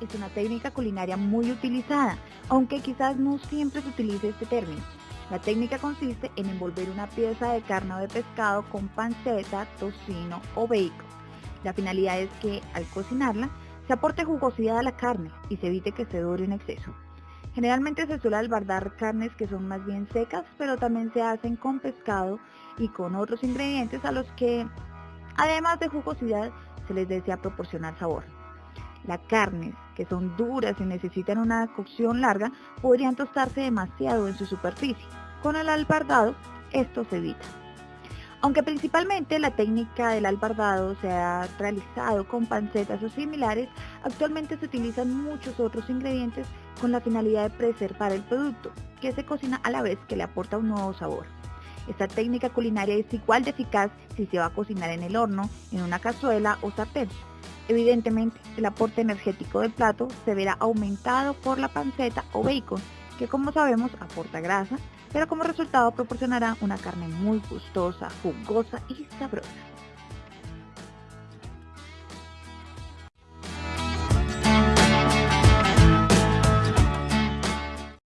es una técnica culinaria muy utilizada, aunque quizás no siempre se utilice este término. La técnica consiste en envolver una pieza de carne o de pescado con panceta, tocino o bacon. La finalidad es que al cocinarla se aporte jugosidad a la carne y se evite que se dore en exceso. Generalmente se suele albardar carnes que son más bien secas, pero también se hacen con pescado y con otros ingredientes a los que, además de jugosidad, se les desea proporcionar sabor. Las carnes, que son duras y necesitan una cocción larga, podrían tostarse demasiado en su superficie. Con el albardado, esto se evita. Aunque principalmente la técnica del albardado se ha realizado con pancetas o similares, actualmente se utilizan muchos otros ingredientes con la finalidad de preservar el producto, que se cocina a la vez que le aporta un nuevo sabor. Esta técnica culinaria es igual de eficaz si se va a cocinar en el horno, en una cazuela o sartén. Evidentemente, el aporte energético del plato se verá aumentado por la panceta o bacon, que como sabemos aporta grasa, pero como resultado proporcionará una carne muy gustosa, jugosa y sabrosa.